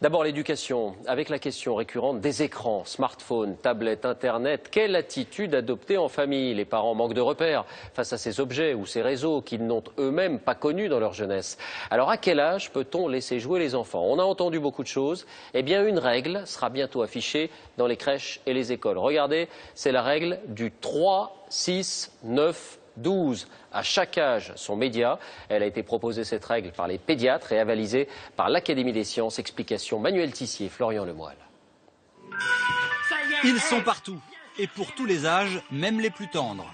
D'abord l'éducation, avec la question récurrente des écrans, smartphones, tablettes, Internet. Quelle attitude adopter en famille? Les parents manquent de repères face à ces objets ou ces réseaux qu'ils n'ont eux-mêmes pas connus dans leur jeunesse. Alors à quel âge peut-on laisser jouer les enfants? On a entendu beaucoup de choses. Eh bien une règle sera bientôt affichée dans les crèches et les écoles. Regardez, c'est la règle du 3, 6, 9, 12 à chaque âge son média. Elle a été proposée cette règle par les pédiatres et avalisée par l'Académie des sciences. Explication Manuel Tissier, Florian Lemoyle. Ils sont partout et pour tous les âges, même les plus tendres.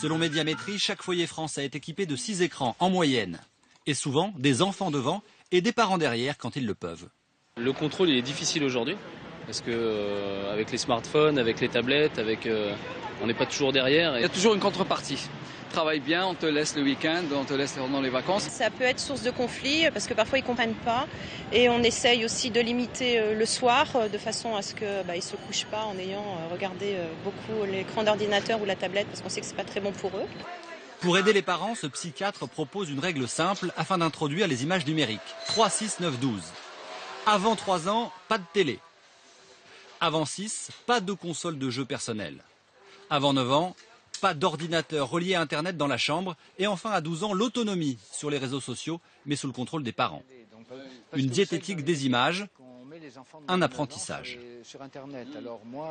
Selon Médiamétrie, chaque foyer français est équipé de 6 écrans en moyenne. Et souvent, des enfants devant et des parents derrière quand ils le peuvent. Le contrôle il est difficile aujourd'hui parce que euh, avec les smartphones, avec les tablettes, avec euh, on n'est pas toujours derrière. Il y a toujours une contrepartie. Travaille bien, on te laisse le week-end, on te laisse pendant les vacances. Ça peut être source de conflit parce que parfois ils comprennent pas et on essaye aussi de limiter euh, le soir de façon à ce que bah, ils se couchent pas en ayant regardé beaucoup l'écran d'ordinateur ou la tablette parce qu'on sait que c'est pas très bon pour eux. Pour aider les parents, ce psychiatre propose une règle simple afin d'introduire les images numériques. 3, 6, 9, 12. Avant 3 ans, pas de télé. Avant 6, pas de console de jeu personnel. Avant 9 ans, pas d'ordinateur relié à Internet dans la chambre. Et enfin, à 12 ans, l'autonomie sur les réseaux sociaux, mais sous le contrôle des parents. Une diététique des images, un apprentissage.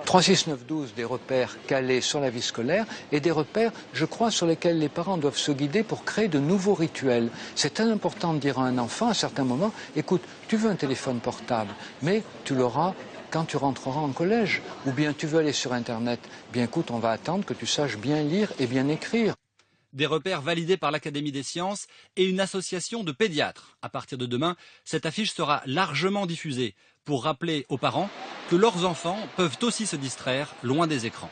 3, 6, 9, 12, des repères calés sur la vie scolaire et des repères, je crois, sur lesquels les parents doivent se guider pour créer de nouveaux rituels. C'est très important de dire à un enfant à certains moments, écoute, tu veux un téléphone portable, mais tu l'auras quand tu rentreras en collège. Ou bien tu veux aller sur Internet. Bien écoute, on va attendre que tu saches bien lire et bien écrire. Des repères validés par l'Académie des sciences et une association de pédiatres. À partir de demain, cette affiche sera largement diffusée pour rappeler aux parents que leurs enfants peuvent aussi se distraire loin des écrans.